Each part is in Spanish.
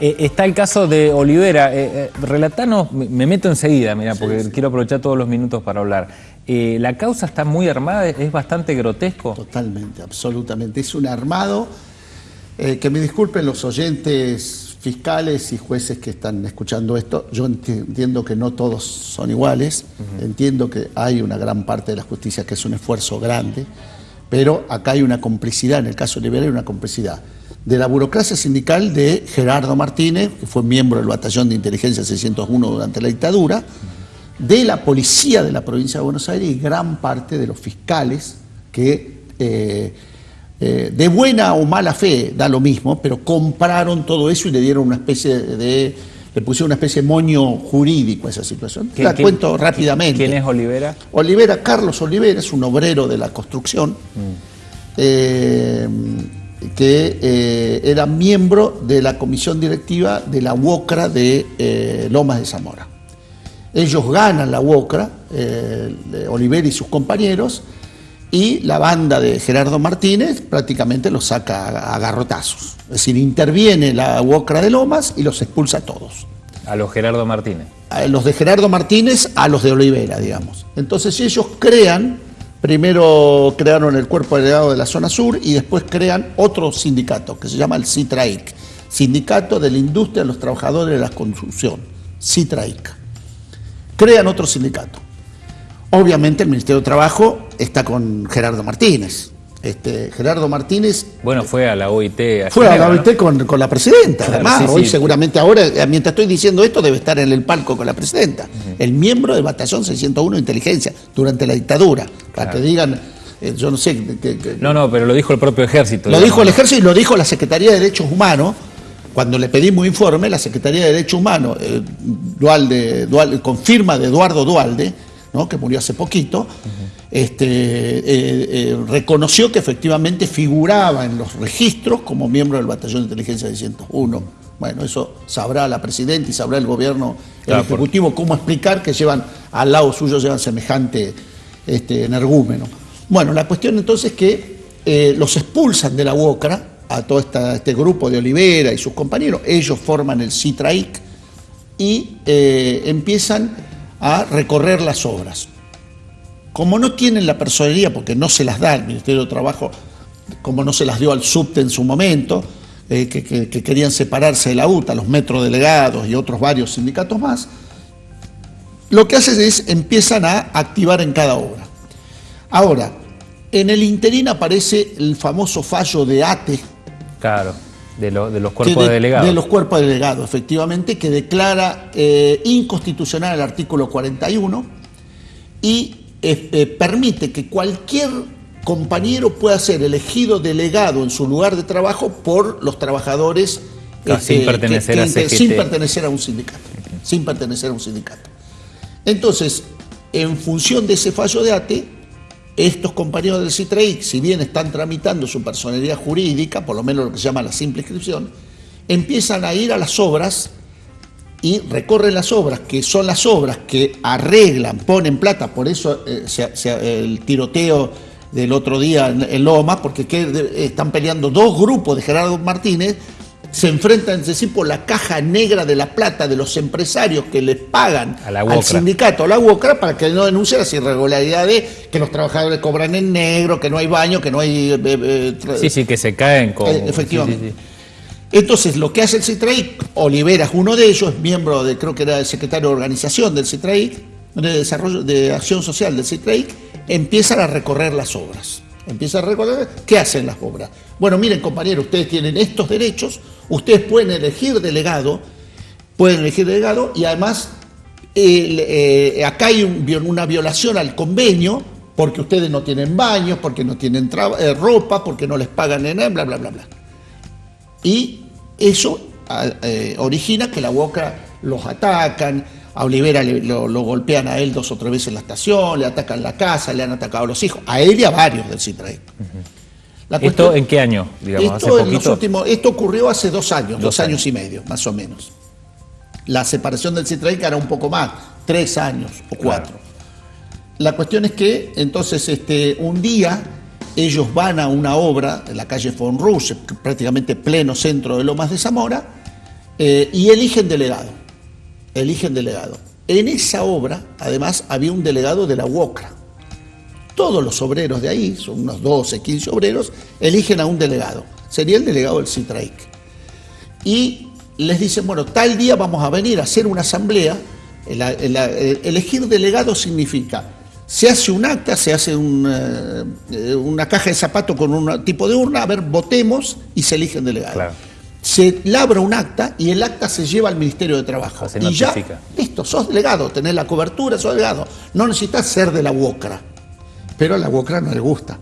Eh, está el caso de Olivera. Eh, relatanos, me meto enseguida, mira, porque quiero aprovechar todos los minutos para hablar. ¿La causa está muy armada? ¿Es bastante grotesco? Totalmente, absolutamente. Es un armado, que me disculpen los oyentes fiscales y jueces que están escuchando esto, yo entiendo que no todos son iguales, entiendo que hay una gran parte de la justicia que es un esfuerzo grande, pero acá hay una complicidad, en el caso de Olivera hay una complicidad de la burocracia sindical de Gerardo Martínez, que fue miembro del batallón de inteligencia 601 durante la dictadura, de la policía de la provincia de Buenos Aires y gran parte de los fiscales que eh, eh, de buena o mala fe, da lo mismo, pero compraron todo eso y le dieron una especie de, le pusieron una especie de moño jurídico a esa situación. La cuento rápidamente. ¿Quién es Olivera? Olivera, Carlos Olivera, es un obrero de la construcción, mm. eh, que eh, era miembro de la comisión directiva de la UOCRA de Lomas de Zamora. Ellos ganan la UOCRA, Olivera y sus compañeros, y la banda de Gerardo Martínez prácticamente los saca a garrotazos. Es decir, interviene la UOCRA de Lomas y los expulsa a todos. A los Gerardo Martínez. A los de Gerardo Martínez a los de Olivera, digamos. Entonces ellos crean, primero crearon el cuerpo delegado de la zona sur y después crean otro sindicato que se llama el CITRAIC, Sindicato de la Industria de los Trabajadores de la Construcción, CITRAIC. Crean otro sindicato. Obviamente el Ministerio de Trabajo está con Gerardo Martínez. Este, Gerardo Martínez... Bueno, fue a la OIT. fue a la OIT con, la presidenta. Además, hoy seguramente ahora, eh, mientras estoy diciendo esto, debe estar en el palco con la presidenta. El miembro del Batallón 601 de Inteligencia durante la dictadura. Para que digan, eh, yo no sé... no, no, pero lo dijo el propio ejército. Lo dijo el ejército y lo dijo la Secretaría de Derechos Humanos. Cuando le pedimos informe, la Secretaría de Derechos Humanos, eh, Dualde, con firma de Eduardo Dualde, que murió hace poquito, este, eh, eh, reconoció que efectivamente figuraba en los registros como miembro del Batallón de Inteligencia 601. Bueno, eso sabrá la Presidenta y sabrá el gobierno, el Ejecutivo, cómo explicar que llevan al lado suyo llevan semejante este, energúmeno. Bueno, la cuestión entonces es que eh, los expulsan de la UOCRA a todo este grupo de Olivera y sus compañeros, ellos forman el CITRAIC y empiezan a recorrer las obras. Como no tienen la personería, porque no se las da el Ministerio de Trabajo, como no se las dio al subte en su momento, eh, que, querían separarse de la UTA, los metrodelegados y otros varios sindicatos más, lo que hacen es empiezan a activar en cada obra. Ahora, en el interín aparece el famoso fallo de ATE. Claro de, los cuerpos de, delegados. De los cuerpos delegados, efectivamente, que declara eh, inconstitucional el artículo 41 y eh, eh, permite que cualquier compañero pueda ser elegido delegado en su lugar de trabajo por los trabajadores sin, pertenecer a sin pertenecer a un sindicato. Sin pertenecer a un sindicato. Entonces, en función de ese fallo de ATE, estos compañeros del CITREIC, si bien están tramitando su personalidad jurídica, por lo menos lo que se llama la simple inscripción, empiezan a ir a las obras y recorren las obras, que son las obras que arreglan, ponen plata, por eso eh, el tiroteo del otro día en, Loma, porque están peleando dos grupos de Gerardo Martínez se enfrentan entre sí por la caja negra de la plata de los empresarios que les pagan al sindicato, a la UOCRA, para que no denuncie las irregularidades, que los trabajadores cobran en negro, que no hay baño, que no hay... Eh, eh, sí, sí, que se caen con... Efectivamente. Entonces, lo que hace el Olivera es uno de ellos, miembro de, creo que era el secretario de organización del CITRAIC, de desarrollo, de acción social del CITRAIC, empiezan a recorrer las obras. Empieza a recordar qué hacen las obras. Bueno, miren compañeros, ustedes tienen estos derechos, ustedes pueden elegir delegado, pueden elegir delegado y además eh, acá hay una violación al convenio porque ustedes no tienen baños, porque no tienen eh, ropa, porque no les pagan en bla, bla, bla, bla. Y eso eh, origina que la boca los atacan, a Olivera lo, golpean a él dos o tres veces en la estación, le atacan la casa, le han atacado a los hijos, a él y a varios del CITRAE. ¿Esto en qué año? esto, ocurrió hace dos años, dos, años. y medio, más o menos. La separación del CITRAE era un poco más, tres años o cuatro. La cuestión es que entonces este, un día ellos van a una obra en la calle Fonrus, prácticamente pleno centro de Lomas de Zamora, Eh, y eligen delegado, eligen delegado. En esa obra, además, había un delegado de la UOCRA. Todos los obreros de ahí, son unos 12, 15 obreros, eligen a un delegado. Sería el delegado del CITRAIC. Y les dicen, bueno, tal día vamos a venir a hacer una asamblea. elegir delegado significa, se hace un acta, se hace una, eh, una caja de zapatos con un tipo de urna, a ver, votemos y se eligen delegados se labra un acta y el acta se lleva al Ministerio de Trabajo. y ya, listo, sos delegado, tenés la cobertura, sos delegado. No necesitas ser de la UOCRA, pero a la UOCRA no le gusta.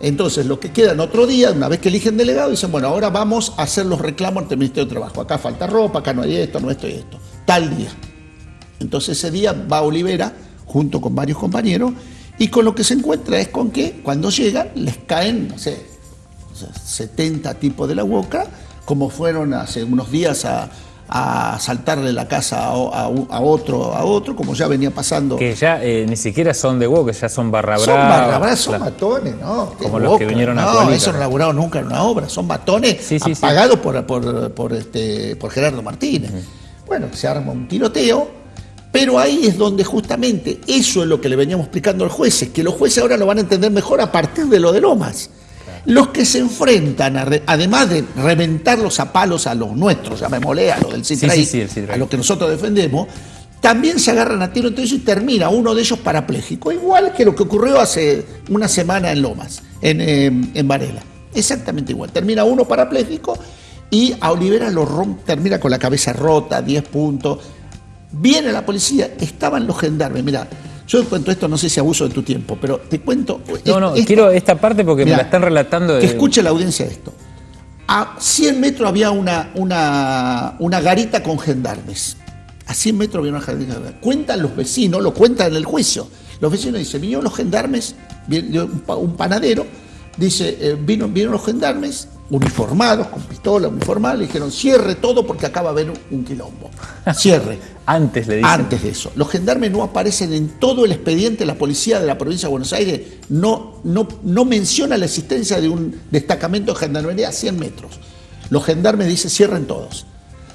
Entonces, lo que queda en otro día, una vez que eligen delegado, dicen, bueno, ahora vamos a hacer los reclamos ante el Ministerio de Trabajo. Acá falta ropa, acá no hay esto, no esto y esto. Tal día. Entonces ese día va Olivera, junto con varios compañeros, y con lo que se encuentra es con que cuando llegan les caen, no sé, 70 tipos de la UOCRA, como fueron hace unos días a, saltarle la casa a, otro, a otro, como ya venía pasando. Que ya eh, ni siquiera son de que ya son barra Son barra son matones, ¿no? Como los que vinieron a No, eso no laburaron nunca en una obra, son matones pagados Por, por, este, por Gerardo Martínez. Bueno, se arma un tiroteo, pero ahí es donde justamente eso es lo que le veníamos explicando a los jueces, que los jueces ahora lo van a entender mejor a partir de lo de Lomas. Los que se enfrentan, además de reventarlos a palos a los nuestros, llamémosle a los del Citraí, a los que nosotros defendemos, también se agarran a tiro ellos y termina uno de ellos parapléjico, igual que lo que ocurrió hace una semana en Lomas, en, em, en Varela. Exactamente igual. Termina uno parapléjico y a Olivera lo rompe, termina con la cabeza rota, 10 puntos. Viene la policía, estaban los gendarmes, mira, yo cuento esto, no sé si abuso de tu tiempo, pero te cuento. No, no, quiero esta parte porque me la están relatando. Que escuche la audiencia esto. A 100 metros había una, una, una garita con gendarmes. A 100 metros había una garita. Cuentan los vecinos, lo cuentan en el juicio. Los vecinos dicen: vinieron los gendarmes, un panadero, dice: eh, vino, vinieron los gendarmes, uniformados, con pistola, uniformados, le dijeron cierre todo porque acaba de haber un, quilombo. Cierre. Antes le dicen. Antes de eso. Los gendarmes no aparecen en todo el expediente, la policía de la provincia de Buenos Aires no, no, no menciona la existencia de un destacamento de gendarmería a 100 metros. Los gendarmes dicen cierren todos.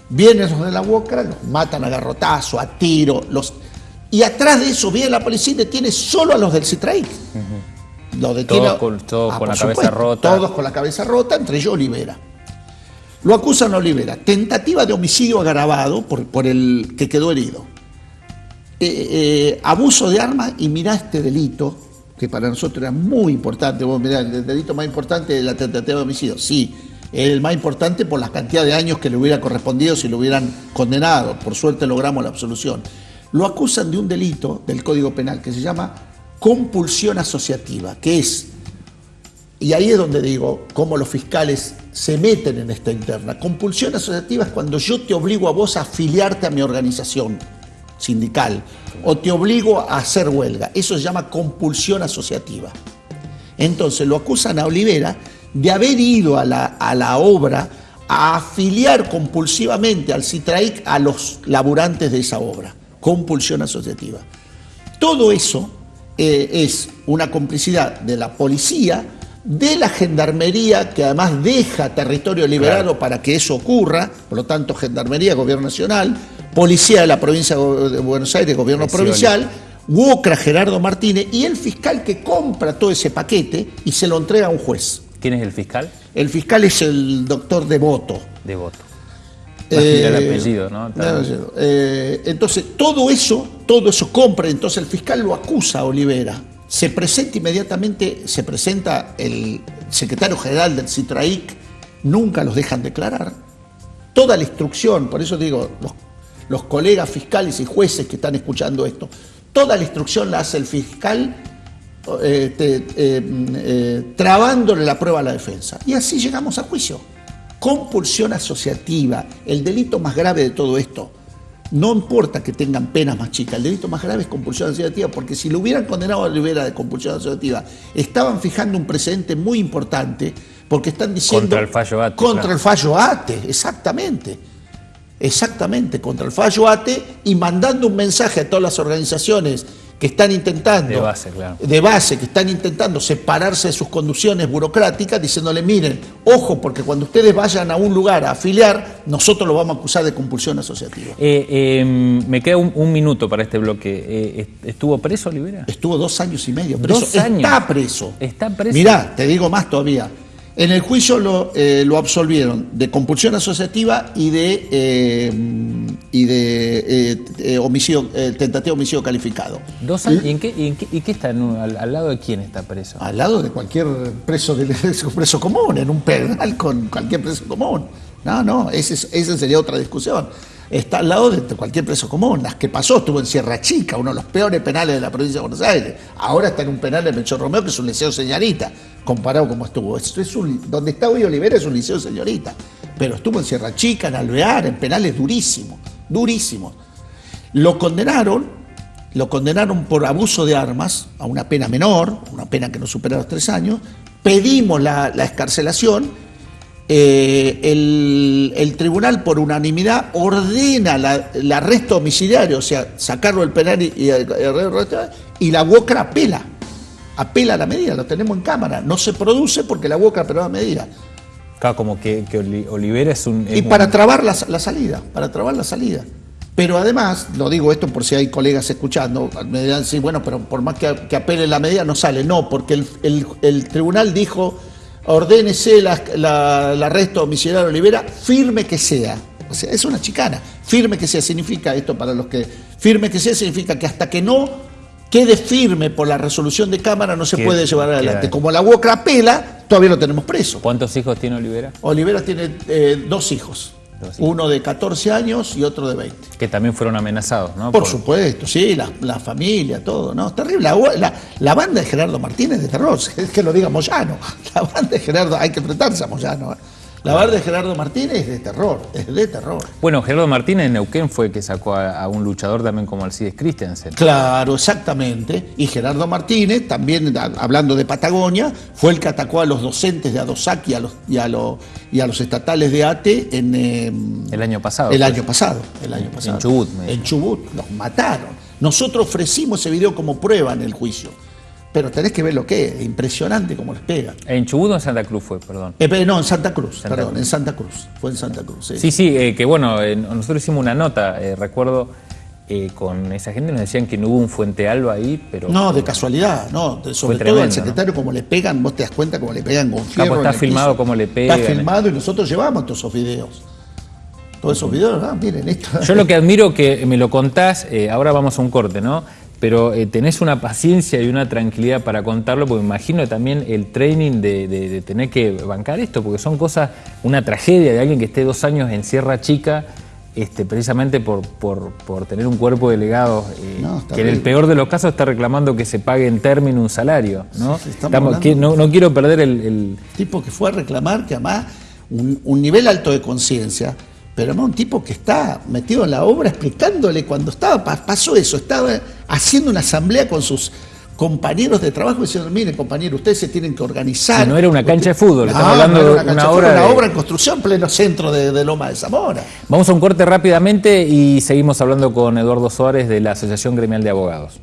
Vienen los de la UOCRA, los matan a garrotazo, a tiro, los... y atrás de eso viene la policía y detiene solo a los del Citraí. Todos con, ah, la cabeza rota. Todos con la cabeza rota, entre ellos Olivera. Lo acusan a Olivera. Tentativa de homicidio agravado por, por el que quedó herido. Eh, eh, abuso de armas y mirá este delito, que para nosotros era muy importante. Vos mirá, el delito más importante es la tentativa de homicidio. Sí, el más importante por la cantidad de años que le hubiera correspondido si lo hubieran condenado. Por suerte logramos la absolución. Lo acusan de un delito del Código Penal que se llama compulsión asociativa, que es, y ahí es donde digo, cómo los fiscales se meten en esta interna. Compulsión asociativa es cuando yo te obligo a vos a afiliarte a mi organización sindical o te obligo a hacer huelga. Eso se llama compulsión asociativa. Entonces lo acusan a Olivera de haber ido a la, a la obra a afiliar compulsivamente al CITRAIC a los laburantes de esa obra. Compulsión asociativa. Todo eso eh, es una complicidad de la policía, de la gendarmería, que además deja territorio liberado para que eso ocurra, por lo tanto, gendarmería, gobierno nacional, policía de la provincia de Buenos Aires, gobierno provincial, UOCRA, Gerardo Martínez, y el fiscal que compra todo ese paquete y se lo entrega a un juez. ¿Quién es el fiscal? El fiscal es el doctor Devoto. Devoto. Eh, el apellido, ¿no? Eh, entonces, todo eso, todo eso compra, entonces el fiscal lo acusa a Olivera. Se presenta inmediatamente, se presenta el secretario general del CITRAIC, nunca los dejan declarar. Toda la instrucción, por eso digo, los, colegas fiscales y jueces que están escuchando esto, toda la instrucción la hace el fiscal eh, trabándole la prueba a la defensa. Y así llegamos a juicio compulsión asociativa, el delito más grave de todo esto, no importa que tengan penas más chicas, el delito más grave es compulsión asociativa, porque si lo hubieran condenado a Rivera de compulsión asociativa, estaban fijando un precedente muy importante, porque están diciendo... Contra el fallo ATE. Contra el fallo ATE, exactamente. Exactamente, contra el fallo ATE y mandando un mensaje a todas las organizaciones que están intentando, de base, claro. de base, que están intentando separarse de sus conducciones burocráticas, diciéndole, miren, ojo, porque cuando ustedes vayan a un lugar a afiliar, nosotros lo vamos a acusar de compulsión asociativa. Eh, eh, me queda un, minuto para este bloque. Eh, ¿Estuvo preso Olivera? Estuvo dos años y medio preso. Dos años. Está preso. Está preso. Mirá, te digo más todavía. En el juicio lo, lo absolvieron de compulsión asociativa y de y de eh, eh, homicidio, eh, tentativa de homicidio calificado. ¿Dos años? ¿Y, en qué, y, qué, está? al, lado de quién está preso? Al lado de cualquier preso, de, preso común, en un penal con cualquier preso común. No, no, esa sería otra discusión. Está al lado de cualquier preso común. Las que pasó estuvo en Sierra Chica, uno de los peores penales de la provincia de Buenos Aires. Ahora está en un penal de Melchor Romeo, que es un liceo señorita, comparado como estuvo. Esto es un, donde está hoy Olivera es un liceo señorita. Pero estuvo en Sierra Chica, en Alvear, en penales durísimos durísimo. Lo condenaron, lo condenaron por abuso de armas a una pena menor, una pena que no supera los tres años. Pedimos la, escarcelación. Eh, el, tribunal por unanimidad ordena el arresto domiciliario, o sea, sacarlo del penal y, y, la UOCRA apela, apela a la medida, lo tenemos en cámara, no se produce porque la UOCRA apeló a la medida. Claro, como que, Olivera es un... y para trabar la, salida, para trabar la salida. Pero además, lo digo esto por si hay colegas escuchando, me dirán, sí, bueno, pero por más que, que apele la medida no sale. No, porque el, tribunal dijo, ordénese el arresto domiciliario de Olivera, firme que sea. O sea, es una chicana. Firme que sea significa esto para los que... Firme que sea significa que hasta que no quede firme por la resolución de Cámara no se puede llevar adelante. Como la UOCRA apela, todavía lo tenemos preso. ¿Cuántos hijos tiene Olivera? Olivera tiene eh, dos hijos. Uno de 14 años y otro de 20. Que también fueron amenazados, ¿no? Por, supuesto, sí, la, familia, todo, ¿no? Terrible. La, banda de Gerardo Martínez de terror, es que lo diga Moyano. La banda de Gerardo, hay que enfrentarse a Moyano. ¿eh? La barra de Gerardo Martínez es de terror, es de terror. Bueno, Gerardo Martínez en Neuquén fue el que sacó a, un luchador también como Alcides Christensen. Claro, exactamente. Y Gerardo Martínez, también hablando de Patagonia, fue el que atacó a los docentes de Adosac y a los, y a los, y a los estatales de ATE en... Em, el año pasado. El año pasado, el año pasado. En Chubut. En Chubut, los mataron. Nosotros ofrecimos ese video como prueba en el juicio pero tenés que ver lo que es, impresionante cómo les pega. ¿En Chubut o en Santa Cruz fue, perdón? Eh, no, en Santa Cruz, perdón, en Santa Cruz, fue en Santa Cruz. Sí, sí, sí eh, que bueno, eh, nosotros hicimos una nota, recuerdo, con esa gente nos decían que no hubo un Fuente Alba ahí, pero... No, de casualidad, no, sobre todo al secretario, como le pegan, vos te das cuenta cómo le pegan con fierro Está filmado como le pegan. Está filmado y nosotros llevamos todos esos videos. Todos esos videos, ah, miren esto. Yo lo que admiro que me lo contás, ahora vamos a un corte, ¿no? Pero eh, tenés una paciencia y una tranquilidad para contarlo, porque imagino también el training de, tener que bancar esto, porque son cosas, una tragedia de alguien que esté dos años en Sierra Chica, este, precisamente por, por, tener un cuerpo delegado, eh, que en el peor de los casos está reclamando que se pague en término un salario. ¿no? no, quiero perder el, Tipo que fue a reclamar que además un nivel alto de conciencia, pero además un tipo que está metido en la obra explicándole cuando estaba, pasó eso, estaba haciendo una asamblea con sus compañeros de trabajo diciendo, miren compañero, ustedes se tienen que organizar. no era una cancha de fútbol, estamos hablando de una, obra, una obra en construcción, pleno centro de, Loma de Zamora. Vamos a un corte rápidamente y seguimos hablando con Eduardo Suárez de la Asociación Gremial de Abogados.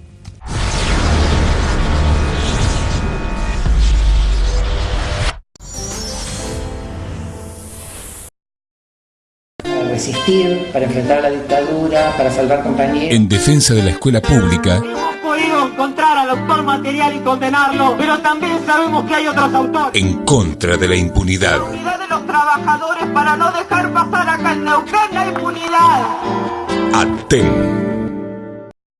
Resistir, para enfrentar la dictadura, para salvar compañeros. En defensa de la escuela pública. Hemos podido encontrar al autor material y condenarlo, pero también sabemos que hay otros autores. En contra de la impunidad. La unidad de los trabajadores para no dejar pasar acá en Neuquén la impunidad. Aten.